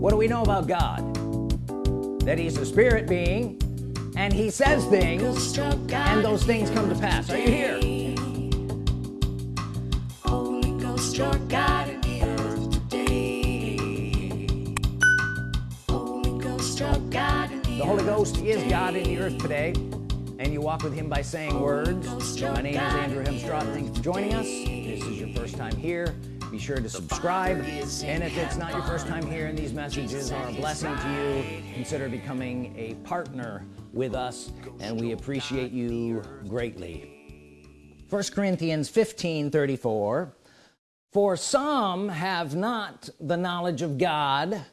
what do we know about God? That he's a spirit being and he says things and those things come to pass. Are you here? Holy Ghost, your God in the earth today. Holy Ghost, your God in the the Holy Ghost is God in the earth today. and you walk with him by saying words. My name is Andrew Hemstraught. Thanks for joining us. this is your first time here be sure to subscribe. And if it's not your first time here and these messages are a blessing to you consider becoming a partner with us and we appreciate you greatly. 1 Corinthians 15 34 for some have not the knowledge of God.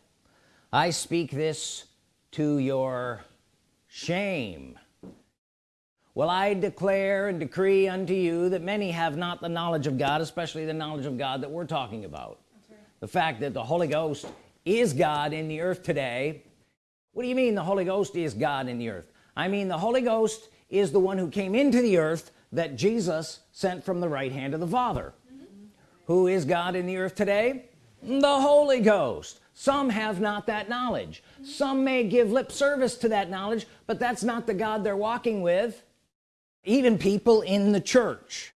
I speak this to your shame well I declare and decree unto you that many have not the knowledge of God especially the knowledge of God that we're talking about. Right. the fact that the Holy Ghost is God in the earth today. What do you mean the Holy Ghost is God in the earth? I mean the Holy Ghost is the one who came into the earth that Jesus sent from the right hand of the Father. Mm -hmm. who is God in the earth today? The Holy Ghost. Some have not that knowledge. Mm -hmm. some may give lip service to that knowledge but that's not the God they're walking with even people in the church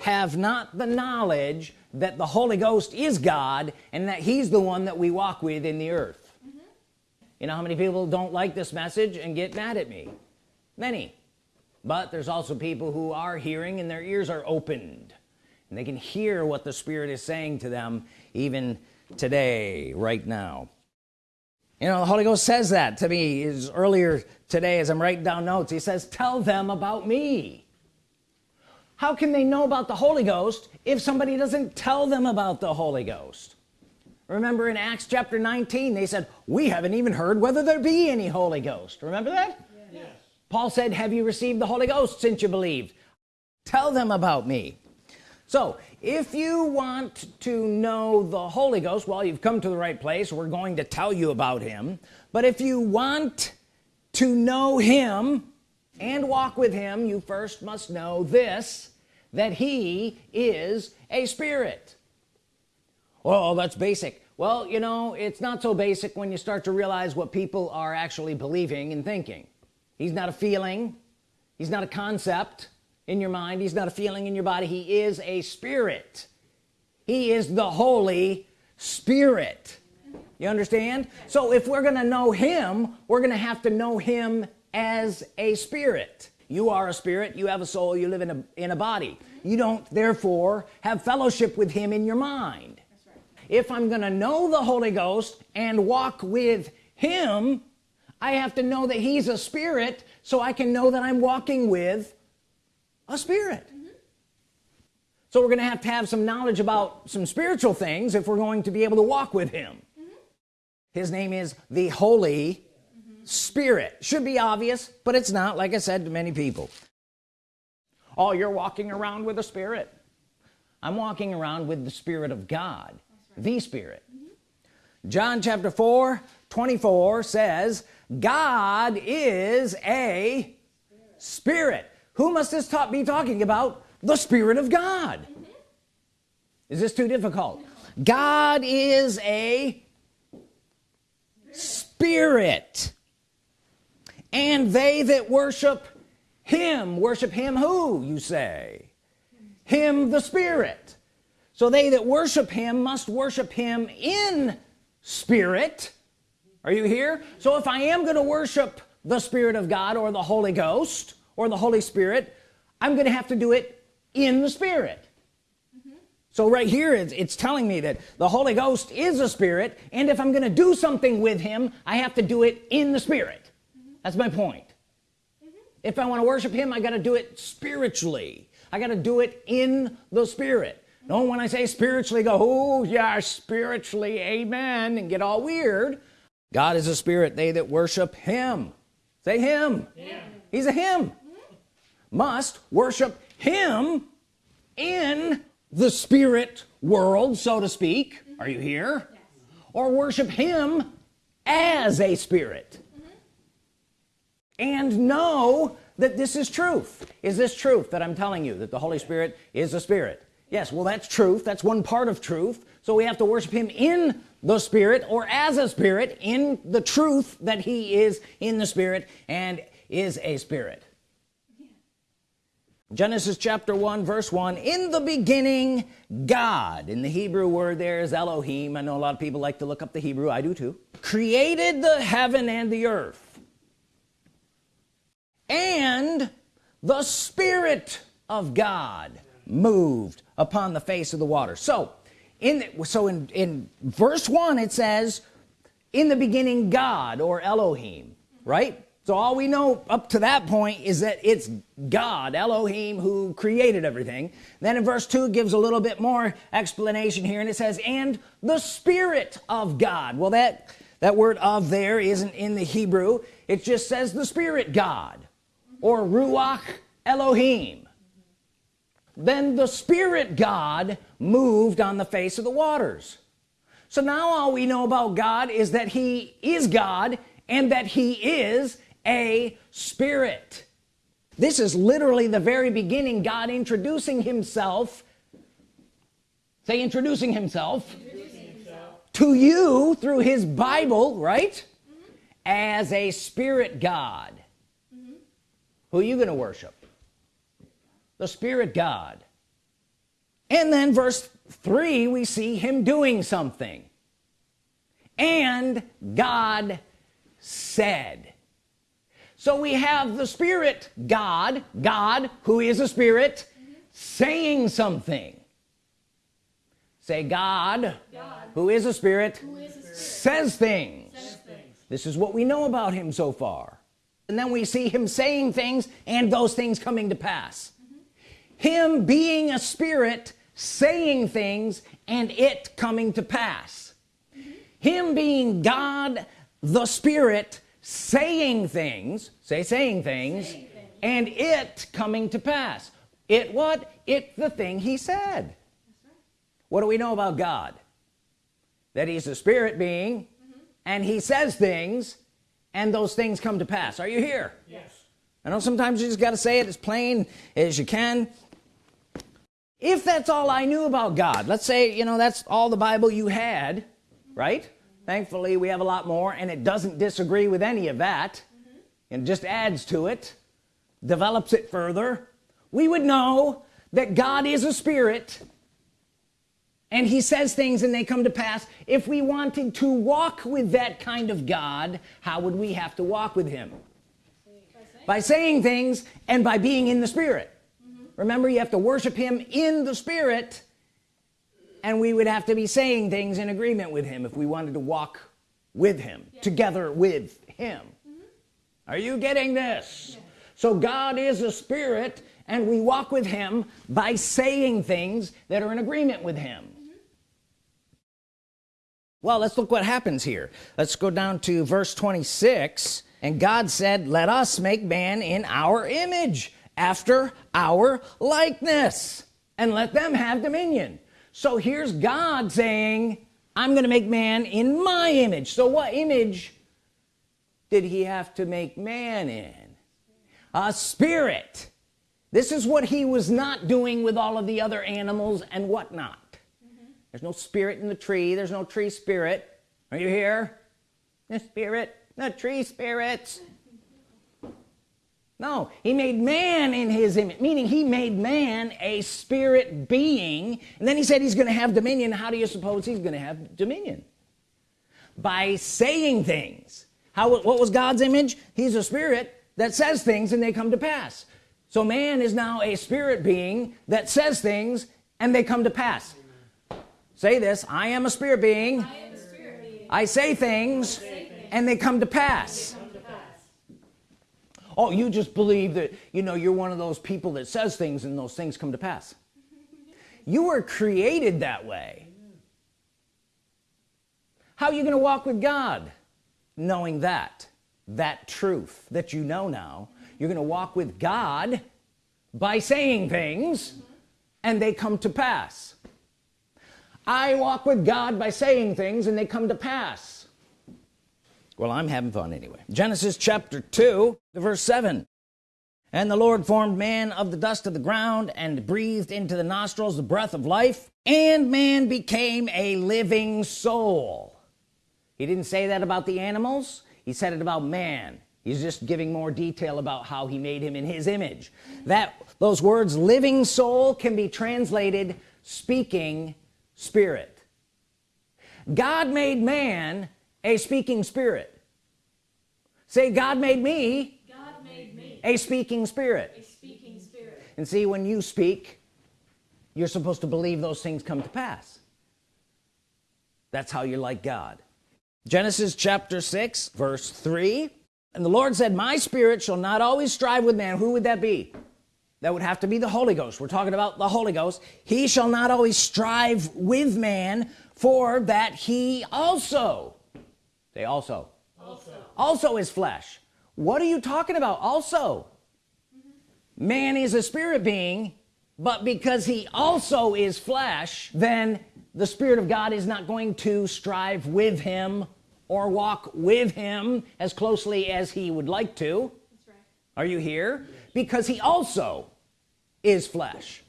have not the knowledge that the Holy Ghost is God and that he's the one that we walk with in the earth. Mm -hmm. you know how many people don't like this message and get mad at me? Many. But there's also people who are hearing and their ears are opened. And they can hear what the Spirit is saying to them even today right now. You know the Holy Ghost says that to me is earlier today as I'm writing down notes he says tell them about me. How can they know about the Holy Ghost if somebody doesn't tell them about the Holy Ghost? Remember in Acts chapter 19 they said we haven't even heard whether there be any Holy Ghost. Remember that? Yes. Paul said have you received the Holy Ghost since you believed? Tell them about me. So if you want to know the Holy Ghost well you've come to the right place. We're going to tell you about him. But if you want to know him and walk with him you first must know this that he is a spirit. Oh that's basic. Well you know it's not so basic when you start to realize what people are actually believing and thinking. He's not a feeling. He's not a concept in your mind. He's not a feeling in your body. He is a spirit. He is the Holy Spirit you understand so if we're gonna know him we're gonna have to know him as a spirit you are a spirit you have a soul you live in a in a body you don't therefore have fellowship with him in your mind right. if I'm gonna know the Holy Ghost and walk with him I have to know that he's a spirit so I can know that I'm walking with a spirit mm -hmm. so we're gonna have to have some knowledge about some spiritual things if we're going to be able to walk with him. His name is the Holy mm -hmm. Spirit should be obvious but it's not like I said to many people oh you're walking around with a spirit I'm walking around with the Spirit of God right. the Spirit John chapter 4 24 says God is a spirit, spirit who must this talk be talking about the Spirit of God mm -hmm. is this too difficult God is a spirit. And they that worship him worship him who you say? Him the spirit. So they that worship him must worship him in spirit. Are you here? So if I am going to worship the Spirit of God or the Holy Ghost or the Holy Spirit I'm gonna have to do it in the Spirit. So right here it's, it's telling me that the Holy Ghost is a spirit and if I'm gonna do something with him I have to do it in the Spirit. Mm -hmm. that's my point. Mm -hmm. if I want to worship him I got to do it spiritually. I got to do it in the Spirit. No when I say spiritually go oh yeah spiritually amen and get all weird. God is a spirit. They that worship him. Say him. Yeah. he's a him. Must worship him in the spirit world so to speak. Are you here? Yes. or worship him as a spirit. Mm -hmm. and know that this is truth. Is this truth that I'm telling you that the Holy Spirit is a spirit? Yes well that's truth. That's one part of truth. So we have to worship him in the spirit or as a spirit in the truth that he is in the spirit and is a spirit Genesis chapter 1 verse 1 in the beginning God. In the Hebrew word there is Elohim. I know a lot of people like to look up the Hebrew. I do too. Created the heaven and the earth and the Spirit of God moved upon the face of the water. So in so in in verse 1 it says in the beginning God or Elohim right so all we know up to that point is that it's God Elohim who created everything. Then in verse 2 gives a little bit more explanation here and it says and the Spirit of God. Well that that word of there isn't in the Hebrew. It just says the Spirit God or Ruach Elohim. Then the Spirit God moved on the face of the waters. So now all we know about God is that he is God and that he is a spirit this is literally the very beginning God introducing himself say introducing himself, introducing himself. to you through his Bible right mm -hmm. as a spirit God mm -hmm. who are you gonna worship the spirit God and then verse 3 we see him doing something and God said so we have the Spirit God God who is a spirit saying something say God, God, who is a spirit, is a spirit. Says, things. says things this is what we know about him so far and then we see him saying things and those things coming to pass mm -hmm. him being a spirit saying things and it coming to pass mm -hmm. him being God the Spirit saying things say saying things, saying things, and it coming to pass. It what? It the thing he said. Right. what do we know about God? That he's a spirit being mm -hmm. and he says things and those things come to pass. Are you here? Yes. I know sometimes you just got to say it as plain as you can. If that's all I knew about God let's say you know that's all the Bible you had right thankfully we have a lot more and it doesn't disagree with any of that. Mm -hmm. and just adds to it develops it further. We would know that God is a spirit and he says things and they come to pass. If we wanted to walk with that kind of God how would we have to walk with him? By saying things and by being in the spirit. Mm -hmm. remember you have to worship him in the spirit and we would have to be saying things in agreement with him if we wanted to walk with him yeah. together with him mm -hmm. are you getting this yeah. so God is a spirit and we walk with him by saying things that are in agreement with him mm -hmm. well let's look what happens here let's go down to verse 26 and God said let us make man in our image after our likeness and let them have dominion so here's God saying I'm gonna make man in my image. So what image did he have to make man in? A spirit. This is what he was not doing with all of the other animals and whatnot. Mm -hmm. there's no spirit in the tree. There's no tree spirit. Are you here? The spirit the tree spirits no he made man in his image meaning he made man a spirit being and then he said he's gonna have dominion. How do you suppose he's gonna have dominion? By saying things. How what was God's image? He's a spirit that says things and they come to pass. So man is now a spirit being that says things and they come to pass. Say this I am a spirit being. I, spirit being. I say things, I say things and they come to pass oh you just believe that you know you're one of those people that says things and those things come to pass. You were created that way. How are you gonna walk with God? Knowing that that truth that you know now you're gonna walk with God by saying things and they come to pass. I walk with God by saying things and they come to pass well I'm having fun anyway. Genesis chapter 2 verse 7 and the Lord formed man of the dust of the ground and breathed into the nostrils the breath of life and man became a living soul. He didn't say that about the animals. He said it about man. He's just giving more detail about how he made him in his image. That those words living soul can be translated speaking spirit. God made man a speaking spirit. Say God made me, God made me. A speaking spirit. A speaking spirit. and see when you speak you're supposed to believe those things come to pass. That's how you're like God. Genesis chapter 6 verse 3 and the Lord said my spirit shall not always strive with man. Who would that be? That would have to be the Holy Ghost. We're talking about the Holy Ghost. He shall not always strive with man for that he also they also. Also, also is flesh. What are you talking about? Also. Man is a spirit being but because he also is flesh then the Spirit of God is not going to strive with him or walk with him as closely as he would like to. That's right. are you here? Because he also is flesh.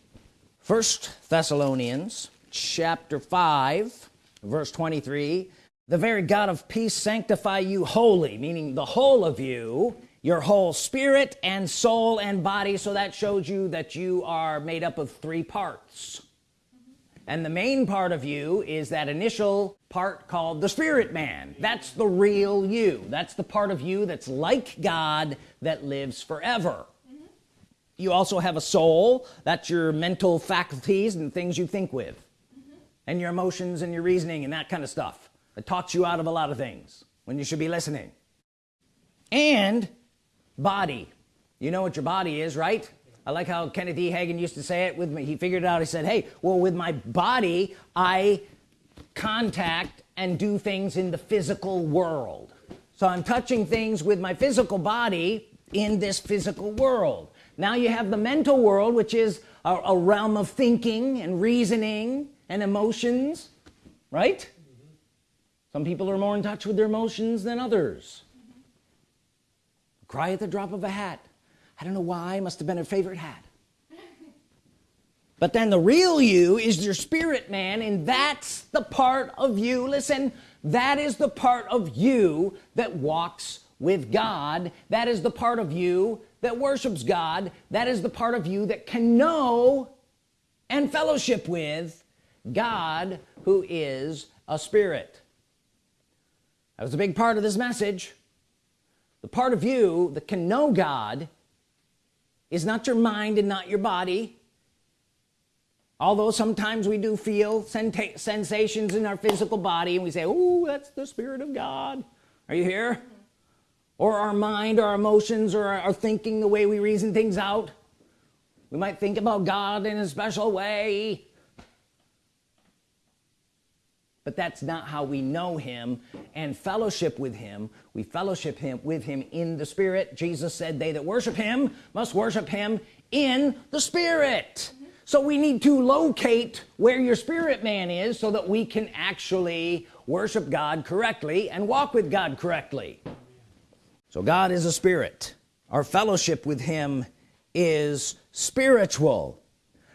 First Thessalonians chapter 5 verse 23 the very God of peace sanctify you wholly meaning the whole of you your whole spirit and soul and body. So that shows you that you are made up of three parts. And the main part of you is that initial part called the spirit man. That's the real you. That's the part of you that's like God that lives forever. You also have a soul. That's your mental faculties and things you think with. And your emotions and your reasoning and that kind of stuff it talks you out of a lot of things when you should be listening. And body. You know what your body is right? I like how Kenneth E. Hagin used to say it with me. He figured it out. He said hey well with my body I contact and do things in the physical world. So I'm touching things with my physical body in this physical world. Now you have the mental world which is a, a realm of thinking and reasoning and emotions right some people are more in touch with their emotions than others. Cry at the drop of a hat. I don't know why must have been a favorite hat. But then the real you is your spirit man and that's the part of you listen that is the part of you that walks with God. That is the part of you that worships God. That is the part of you that can know and fellowship with God who is a spirit that was a big part of this message. The part of you that can know God is not your mind and not your body. Although sometimes we do feel sensations in our physical body and we say oh that's the Spirit of God. Are you here? Or our mind or our emotions or our thinking the way we reason things out. We might think about God in a special way but that's not how we know him and fellowship with him. We fellowship him with him in the spirit. Jesus said they that worship him must worship him in the spirit. So we need to locate where your spirit man is so that we can actually worship God correctly and walk with God correctly. So God is a spirit. Our fellowship with him is spiritual.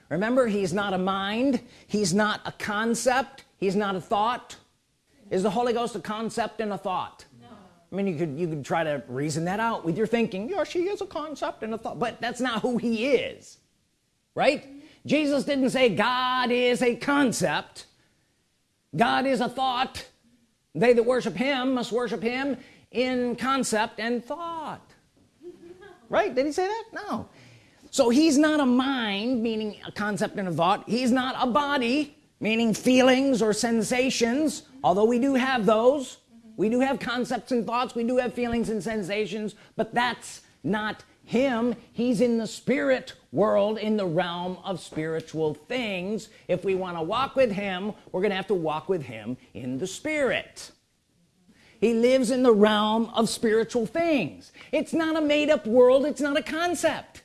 Remember he's not a mind. He's not a concept he's not a thought? Is the Holy Ghost a concept and a thought? No. I mean you could you could try to reason that out with your thinking. Yeah she is a concept and a thought but that's not who he is right? Jesus didn't say God is a concept. God is a thought. They that worship him must worship him in concept and thought. Right? Did he say that? No. So he's not a mind meaning a concept and a thought. He's not a body meaning feelings or sensations although we do have those. Mm-hmm. We do have concepts and thoughts we do have feelings and sensations but that's not him. He's in the spirit world in the realm of spiritual things. If we want to walk with him we're gonna have to walk with him in the spirit. He lives in the realm of spiritual things. It's not a made-up world it's not a concept.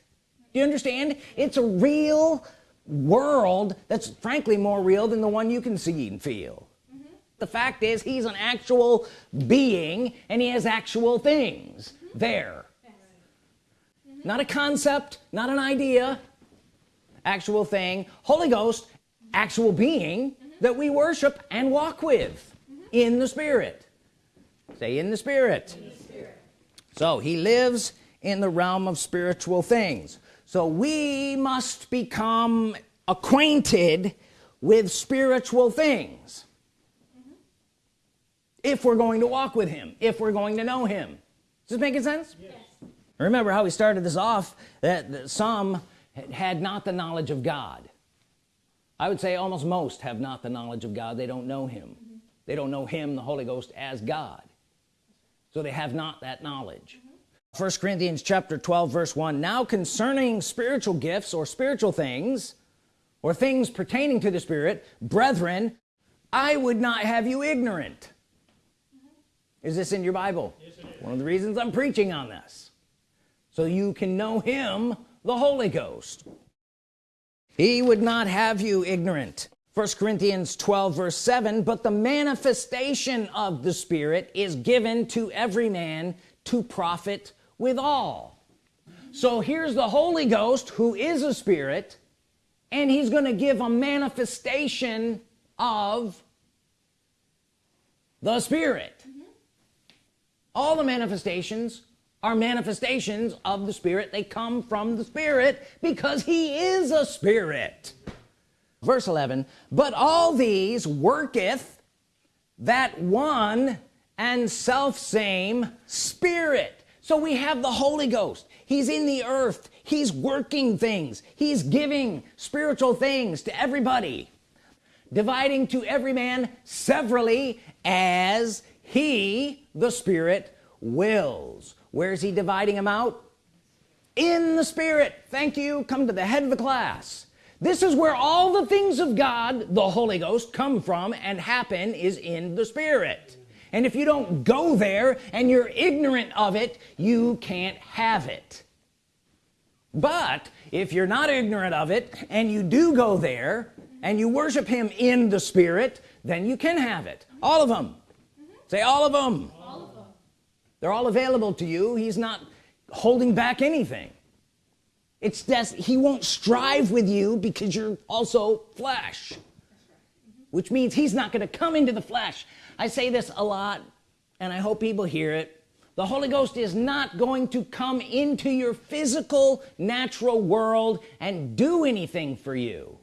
Do you understand? It's a real world that's frankly more real than the one you can see and feel. The fact is he's an actual being and he has actual things there. Not a concept not an idea actual thing. Holy Ghost actual being that we worship and walk with in the Spirit. Say in the Spirit, in the Spirit. so he lives in the realm of spiritual things so we must become acquainted with spiritual things. If we're going to walk with him if we're going to know him. Is this making sense? Yes. remember how we started this off that some had not the knowledge of God. I would say almost most have not the knowledge of God. They don't know him. Mm -hmm. they don't know him the Holy Ghost as God. So they have not that knowledge first. Corinthians chapter 12 verse 1 now concerning spiritual gifts or spiritual things or things pertaining to the Spirit brethren I would not have you ignorant. Is this in your Bible? Yes, one of the reasons I'm preaching on this. So you can know him the Holy Ghost. He would not have you ignorant. First Corinthians 12 verse 7 but the manifestation of the Spirit is given to every man to profit with all. So here's the Holy Ghost who is a spirit and he's gonna give a manifestation of the Spirit. Mm-hmm. All the manifestations are manifestations of the Spirit. They come from the Spirit because he is a spirit. Verse 11 but all these worketh that one and self same spirit so we have the Holy Ghost. He's in the earth. He's working things. He's giving spiritual things to everybody dividing to every man severally as he the Spirit wills. Where's he dividing them out? In the Spirit. Thank you. Come to the head of the class. This is where all the things of God the Holy Ghost come from and happen is in the Spirit and if you don't go there and you're ignorant of it you can't have it. But if you're not ignorant of it and you do go there and you worship him in the Spirit then you can have it. All of them say all of them, all of them. they're all available to you. He's not holding back anything. It's just he won't strive with you because you're also flesh. Which means he's not going to come into the flesh I say this a lot and I hope people hear it. The Holy Ghost is not going to come into your physical natural world and do anything for you.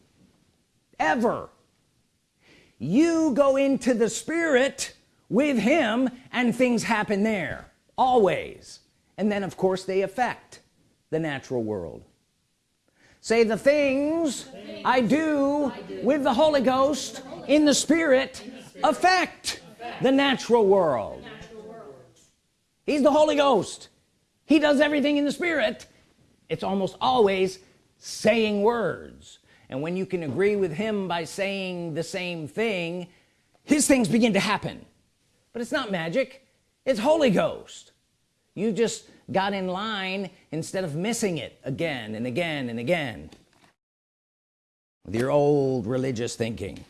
Ever. You go into the Spirit with him and things happen there. Always. And then of course they affect the natural world. Say the things, the things I, do I, do with the Holy Ghost the Holy in, the Spirit, in the Spirit affect, affect the natural world. the natural world he's the Holy Ghost. He does everything in the Spirit. It's almost always saying words. And when you can agree with him by saying the same thing his things begin to happen. But it's not magic. It's Holy Ghost. You just got in line instead of missing it again and again and again. With your old religious thinking.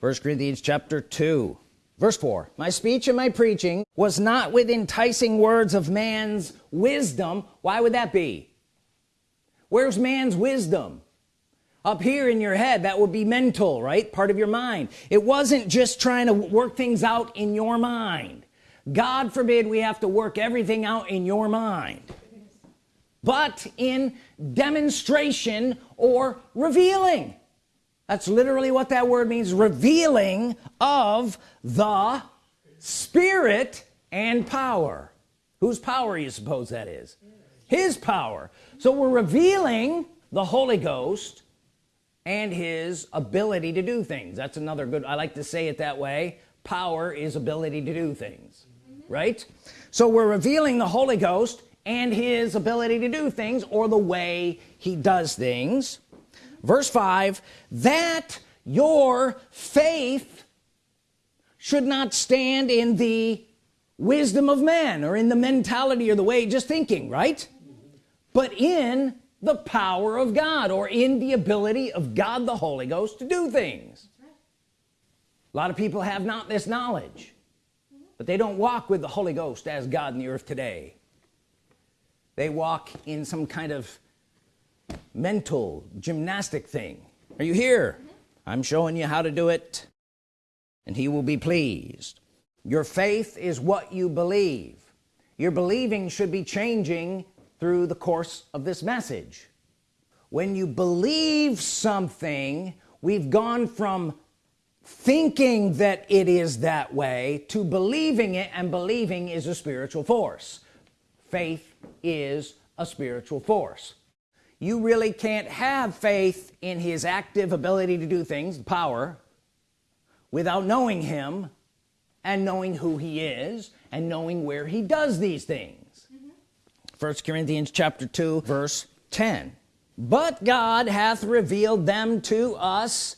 First Corinthians chapter 2 verse 4 my speech and my preaching was not with enticing words of man's wisdom. Why would that be? Where's man's wisdom? Up here in your head that would be mental right? Part of your mind. It wasn't just trying to work things out in your mind. God forbid we have to work everything out in your mind. But in demonstration or revealing that's literally what that word means revealing of the spirit and power. Whose power you suppose that is? His power. So we're revealing the Holy Ghost and his ability to do things. That's another good I like to say it that way power is ability to do things right? So we're revealing the Holy Ghost and his ability to do things or the way he does things verse 5 that your faith should not stand in the wisdom of men or in the mentality or the way just thinking right? But in the power of God or in the ability of God the Holy Ghost to do things. A lot of people have not this knowledge but they don't walk with the Holy Ghost as God in the earth today. They walk in some kind of mental gymnastic thing. Are you here? Mm-hmm. I'm showing you how to do it. And he will be pleased. Your faith is what you believe. Your believing should be changing through the course of this message. When you believe something we've gone from thinking that it is that way to believing it and believing is a spiritual force. Faith is a spiritual force you really can't have faith in his active ability to do things power without knowing him and knowing who he is and knowing where he does these things. Mm-hmm. First Corinthians chapter 2 verse 10 but God hath revealed them to us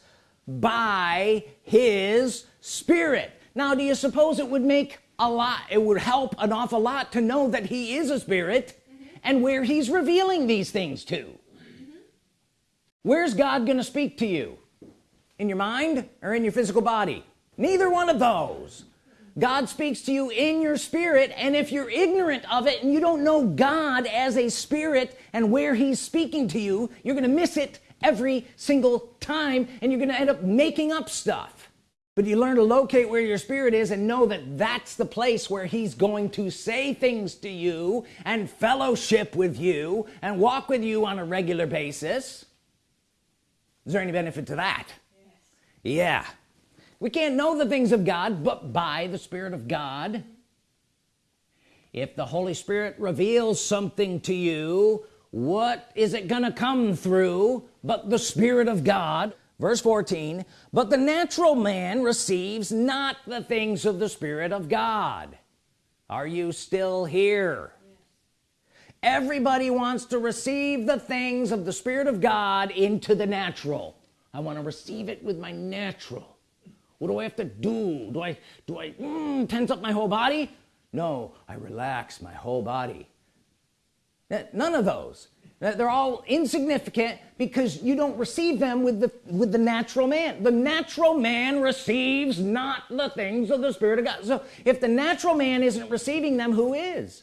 by his spirit. Now do you suppose it would make a lot it would help an awful lot to know that he is a spirit and where he's revealing these things to. Where's God gonna speak to you? In your mind or in your physical body? Neither one of those. God speaks to you in your spirit and if you're ignorant of it and you don't know God as a spirit and where he's speaking to you you're gonna miss it every single time and you're gonna end up making up stuff but you learn to locate where your spirit is and know that that's the place where he's going to say things to you and fellowship with you and walk with you on a regular basis. Is there any benefit to that? Yes. yeah. We can't know the things of God but by the Spirit of God. If the Holy Spirit reveals something to you what is it gonna come through but the Spirit of God verse 14 but the natural man receives not the things of the Spirit of God. Are you still here? Everybody wants to receive the things of the Spirit of God into the natural. I want to receive it with my natural. What do I have to do? Do I do I mm, tense up my whole body? No I relax my whole body. None of those they're all insignificant because you don't receive them with the with the natural man. The natural man receives not the things of the Spirit of God. So if the natural man isn't receiving them who is?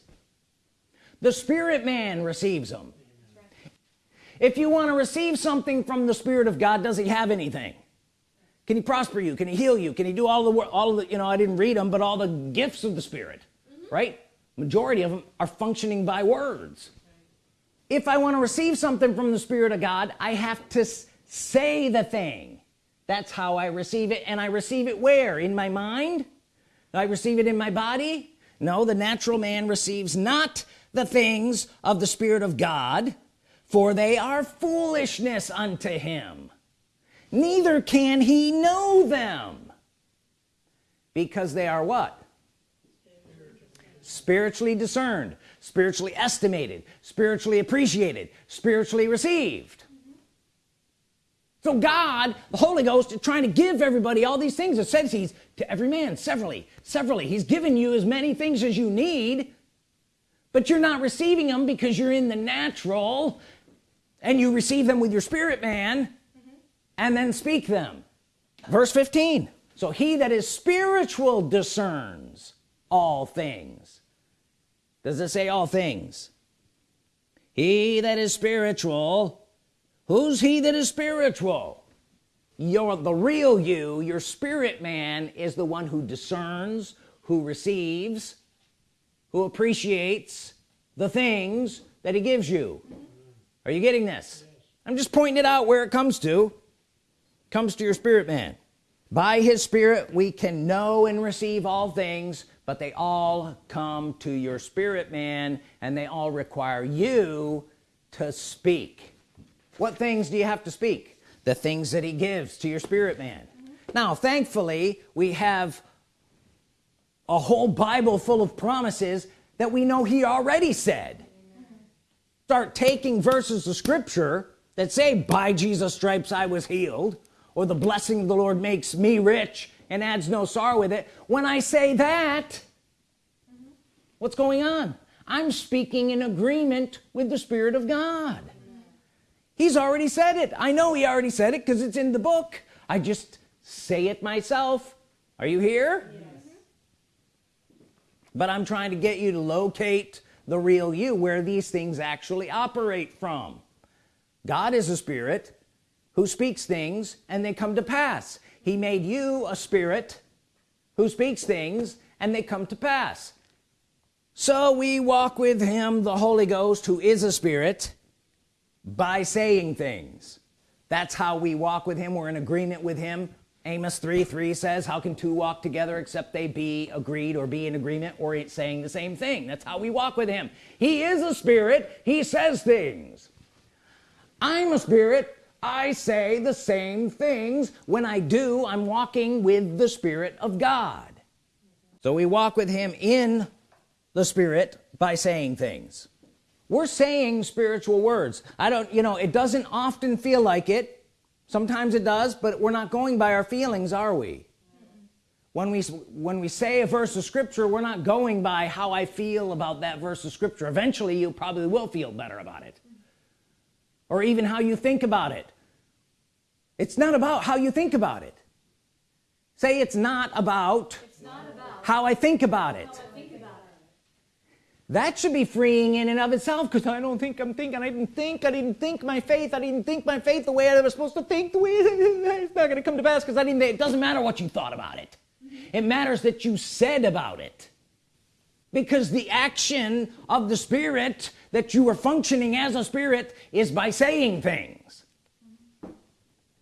The spirit man receives them. If you want to receive something from the Spirit of God does he have anything? Can he prosper you? Can he heal you? Can he do all the work all the you know I didn't read them but all the gifts of the Spirit mm -hmm. right? Majority of them are functioning by words if I want to receive something from the Spirit of God I have to say the thing. That's how I receive it and I receive it where? In my mind? I receive it in my body? No the natural man receives not the things of the Spirit of God for they are foolishness unto him. Neither can he know them. Because they are what? Spiritually discerned spiritually estimated spiritually appreciated spiritually received. So God the Holy Ghost is trying to give everybody all these things. It says he's to every man severally severally. He's given you as many things as you need but you're not receiving them because you're in the natural and you receive them with your spirit man and then speak them. Verse 15 so he that is spiritual discerns all things does it say all things? He that is spiritual. Who's he that is spiritual? You're the real you. Your spirit man is the one who discerns who receives who appreciates the things that he gives you. Are you getting this? I'm just pointing it out where it comes to. Comes to your spirit man. By his spirit we can know and receive all things but they all come to your spirit man and they all require you to speak. What things do you have to speak? The things that he gives to your spirit man. Now thankfully we have a whole Bible full of promises that we know he already said. Start taking verses of scripture that say by Jesus stripes I was healed or the blessing of the Lord makes me rich and adds no sorrow with it. When I say that what's going on? I'm speaking in agreement with the Spirit of God. He's already said it. I know he already said it because it's in the book. I just say it myself. Are you here? Yes. but I'm trying to get you to locate the real you where these things actually operate from. God is a spirit who speaks things and they come to pass he made you a spirit who speaks things and they come to pass. So we walk with him the Holy Ghost who is a spirit by saying things. That's how we walk with him. We're in agreement with him. Amos 3 3 says how can two walk together except they be agreed or be in agreement or it's saying the same thing? That's how we walk with him. He is a spirit. He says things. I'm a spirit I say the same things. When I do I'm walking with the Spirit of God. So we walk with him in the Spirit by saying things. We're saying spiritual words. I don't you know it doesn't often feel like it. Sometimes it does but we're not going by our feelings are we? When we when we say a verse of Scripture we're not going by how I feel about that verse of Scripture. Eventually you probably will feel better about it or even how you think about it. It's not about how you think about it. Say it's not about, It's not about how I think about it. That should be freeing in and of itself because I don't think I'm thinking. I didn't think I didn't think my faith. I didn't think my faith the way I was supposed to think the way it's not gonna come to pass because I didn't it doesn't matter what you thought about it. It matters that you said about it. Because the action of the Spirit that you are functioning as a spirit is by saying things.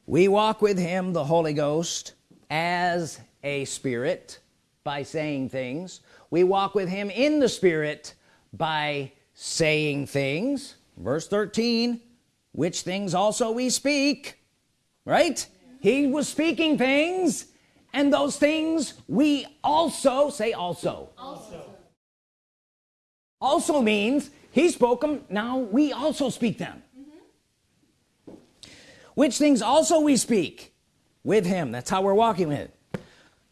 We walk with him the Holy Ghost as a spirit by saying things. We walk with him in the spirit by saying things. Verse 13 which things also we speak right? He was speaking things and those things we also say also. Also, also means he spoke them now we also speak them. Mm-hmm. Which things also we speak with him. That's how we're walking with it.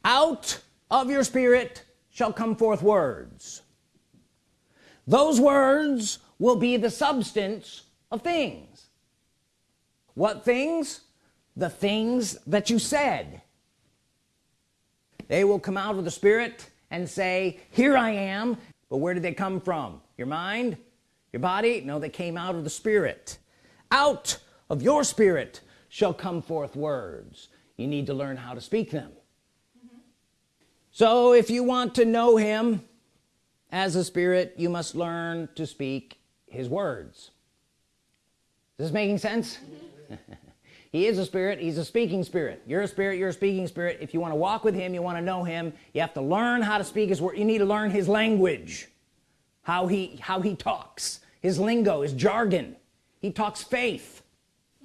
Out of your spirit shall come forth words. Those words will be the substance of things. What things? The things that you said. They will come out of the spirit and say here I am but where did they come from? Your mind? Your body? No they came out of the spirit. Out of your spirit shall come forth words. You need to learn how to speak them. Mm-hmm. So if you want to know him as a spirit you must learn to speak his words. Is this making sense mm-hmm. He is a spirit he's a speaking spirit. You're a spirit you're a speaking spirit. If you want to walk with him you want to know him you have to learn how to speak his word you need to learn his language. How he how he talks. His lingo his jargon. He talks faith.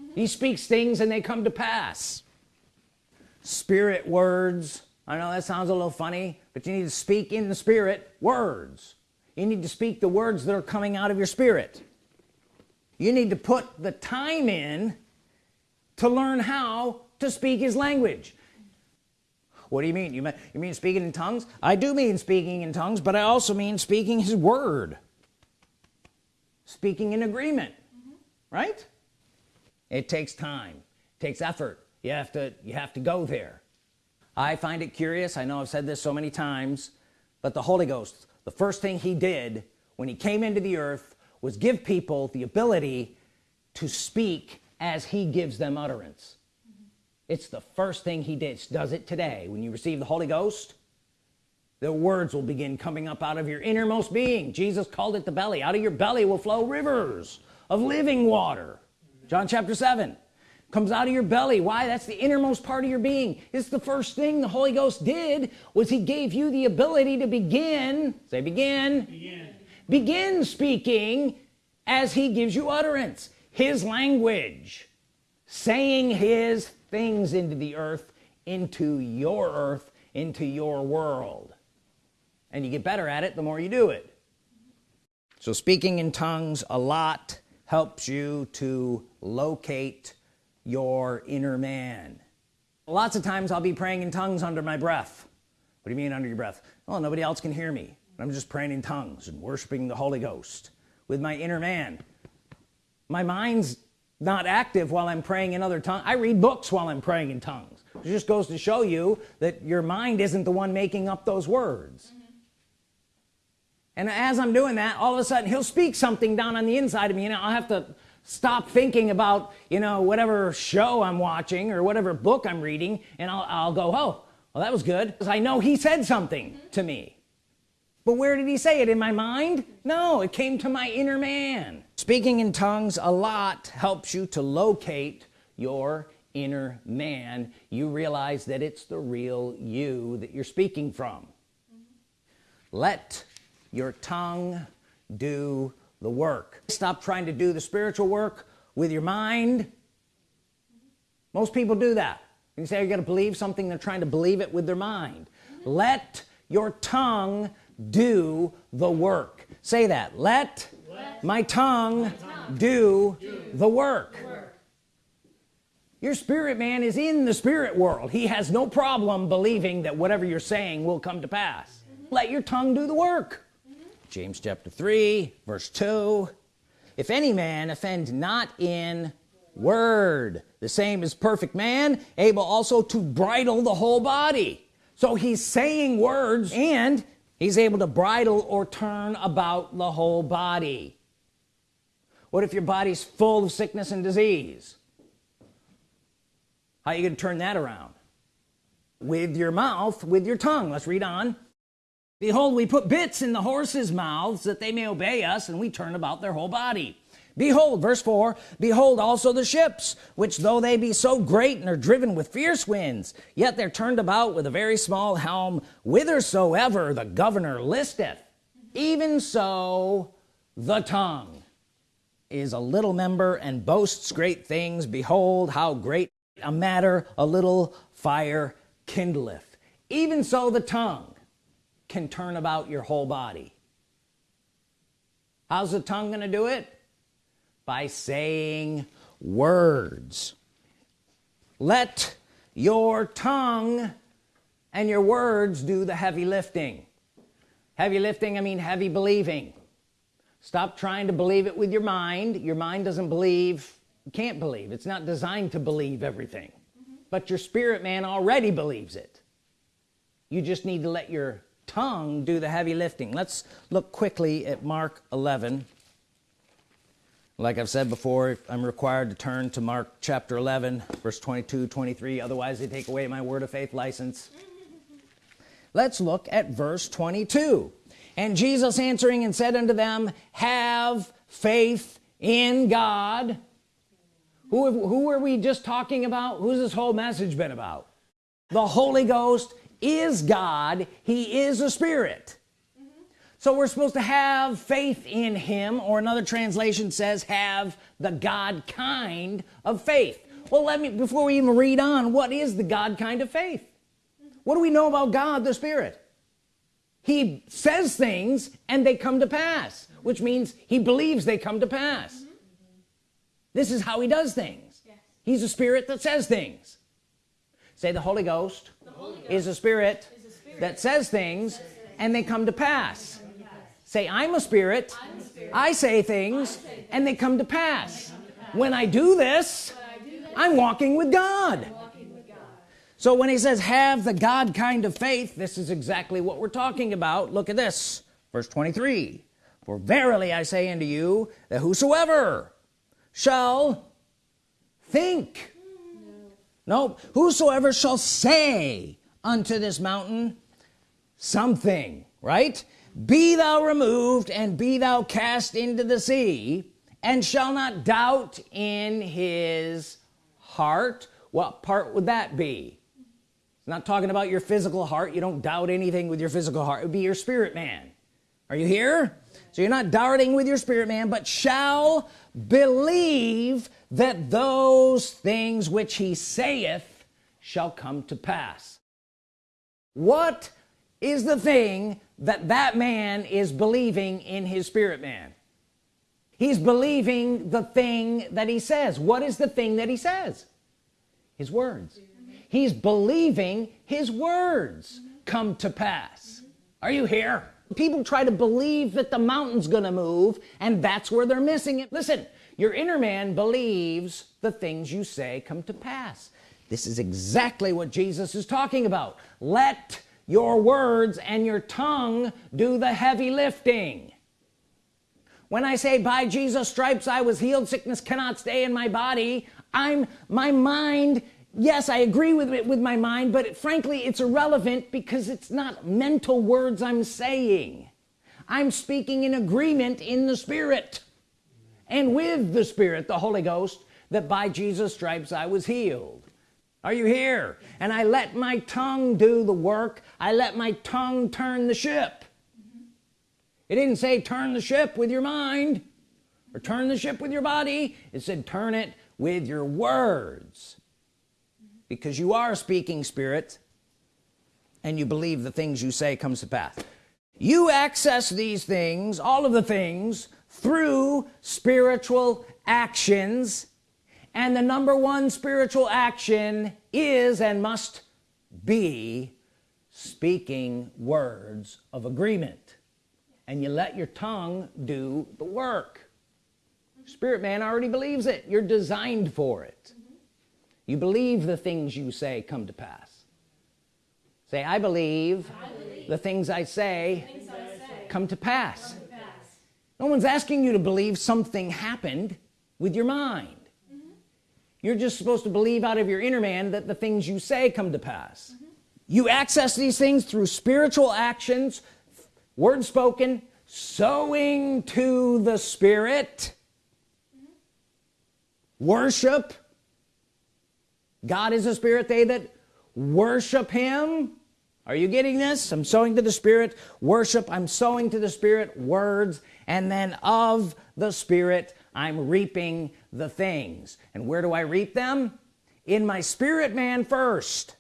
Mm-hmm. He speaks things and they come to pass. Spirit words. I know that sounds a little funny but you need to speak in the spirit words. You need to speak the words that are coming out of your spirit. You need to put the time in to learn how to speak his language. What do you mean? You mean you mean speaking in tongues? I do mean speaking in tongues but I also mean speaking his word. Speaking in agreement. Mm-hmm. Right? It takes time. It takes effort. You have to you have to go there. I find it curious. I know I've said this so many times but the Holy Ghost the first thing he did when he came into the earth was give people the ability to speak as he gives them utterance. It's the first thing he did. Does it today. When you receive the Holy Ghost the words will begin coming up out of your innermost being. Jesus called it the belly. Out of your belly will flow rivers of living water. John chapter 7 comes out of your belly. Why? That's the innermost part of your being. It's the first thing the Holy Ghost did was he gave you the ability to begin say begin begin, begin speaking as he gives you utterance his language saying his things into the earth into your earth into your world. And you get better at it the more you do it. So speaking in tongues a lot helps you to locate your inner man. Lots of times I'll be praying in tongues under my breath. What do you mean under your breath? Well nobody else can hear me. I'm just praying in tongues and worshiping the Holy Ghost with my inner man my mind's not active while I'm praying in other tongues. I read books while I'm praying in tongues. It just goes to show you that your mind isn't the one making up those words. Mm-hmm. And as I'm doing that all of a sudden he'll speak something down on the inside of me and I'll have to stop thinking about you know whatever show I'm watching or whatever book I'm reading and I'll, I'll go oh well that was good because I know he said something mm-hmm. to me but where did he say it? In my mind? No it came to my inner man. Speaking in tongues a lot helps you to locate your inner man. You realize that it's the real you that you're speaking from. Let your tongue do the work. Stop trying to do the spiritual work with your mind. Most people do that. You say you're gonna believe something? They're trying to believe it with their mind. Let your tongue do the work. Say that. Let, let my, tongue my tongue, do, do the work. work your spirit man is in the spirit world. He has no problem believing that whatever you're saying will come to pass. Mm -hmm. let your tongue do the work. James chapter 3 verse 2 if any man offend not in word the same as perfect man able also to bridle the whole body. So he's saying words and he's able to bridle or turn about the whole body. What if your body's full of sickness and disease? How are you gonna turn that around? With your mouth with your tongue. Let's read on. Behold we put bits in the horses mouths that they may obey us and we turn about their whole body behold verse 4 behold also the ships which though they be so great and are driven with fierce winds yet they're turned about with a very small helm whithersoever the governor listeth. Even so the tongue is a little member and boasts great things. Behold how great a matter a little fire kindleth. Even so the tongue can turn about your whole body. How's the tongue gonna do it by saying words. Let your tongue and your words do the heavy lifting. Heavy lifting I mean heavy believing. Stop trying to believe it with your mind. Your mind doesn't believe can't believe. It's not designed to believe everything. Mm -hmm. but your spirit man already believes it. You just need to let your tongue do the heavy lifting. Let's look quickly at Mark 11 like I've said before I'm required to turn to Mark chapter 11 verse 22 23 otherwise they take away my word of faith license. Let's look at verse 22 and Jesus answering and said unto them have faith in God. Who, who are we just talking about? Who's this whole message been about? The Holy Ghost is God. He is a spirit. So we're supposed to have faith in him or another translation says have the God kind of faith. Well let me before we even read on what is the God kind of faith? What do we know about God the Spirit? He says things and they come to pass which means he believes they come to pass. Mm -hmm. this is how he does things. Yes. he's a spirit that says things. Say the Holy Ghost, the Holy Ghost is, a is a spirit that says things and they come to pass say I'm a spirit, I'm a spirit. I say things I say and they come to pass, come to pass. when I do this I do this, I'm walking with God. So when he says have the God kind of faith this is exactly what we're talking about. Look at this. Verse 23 for verily I say unto you that whosoever shall think no whosoever shall say unto this mountain something right be thou removed and be thou cast into the sea and shall not doubt in his heart. What part would that be? It's not talking about your physical heart. You don't doubt anything with your physical heart. It would be your spirit man. Are you here? So you're not doubting with your spirit man but shall believe that those things which he saith shall come to pass. What is the thing that that man is believing in his spirit man. He's believing the thing that he says. What is the thing that he says? His words. He's believing his words come to pass. Are you here? People try to believe that the mountain's gonna move and that's where they're missing it. Listen your inner man believes the things you say come to pass. This is exactly what Jesus is talking about. Let your words and your tongue do the heavy lifting. When I say by Jesus stripes I was healed sickness cannot stay in my body I'm my mind yes I agree with it with my mind but frankly it's irrelevant because it's not mental words I'm saying. I'm speaking in agreement in the Spirit and with the Spirit the Holy Ghost that by Jesus stripes I was healed are you here? And I let my tongue do the work. I let my tongue turn the ship. It didn't say turn the ship with your mind or turn the ship with your body. It said turn it with your words. Because you are speaking spirit and you believe the things you say comes to pass. You access these things all of the things through spiritual actions and the number one spiritual action is and must be speaking words of agreement. And you let your tongue do the work. Spirit man already believes it. You're designed for it. You believe the things you say come to pass. Say I believe, I believe the things I say things I say come to come to pass. no one's asking you to believe something happened with your mind you're just supposed to believe out of your inner man that the things you say come to pass. Mm-hmm. You access these things through spiritual actions word spoken sowing to the Spirit mm-hmm. worship. God is a spirit they that worship him. Are you getting this? I'm sowing to the Spirit worship. I'm sowing to the Spirit words. And then of the Spirit I'm reaping the things. And where do I reap them? In my spirit man first.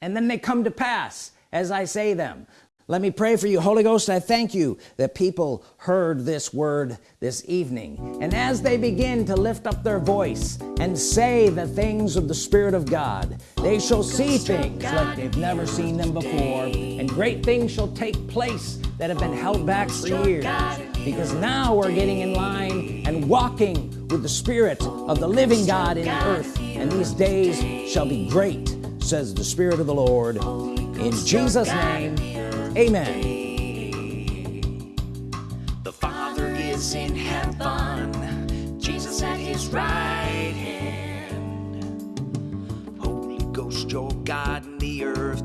And then they come to pass as I say them. Let me pray for you Holy Ghost. I thank you that people heard this word this evening. And as they begin to lift up their voice and say the things of the Spirit of God they shall see things like they've never seen them before. And great things shall take place that have been held back for years because now we're getting in line and walking with the Spirit of the living God in the earth. And these days shall be great says the Spirit of the Lord. In Jesus name amen. The Father is in heaven, Jesus at his right hand. Holy Ghost, your God in the earth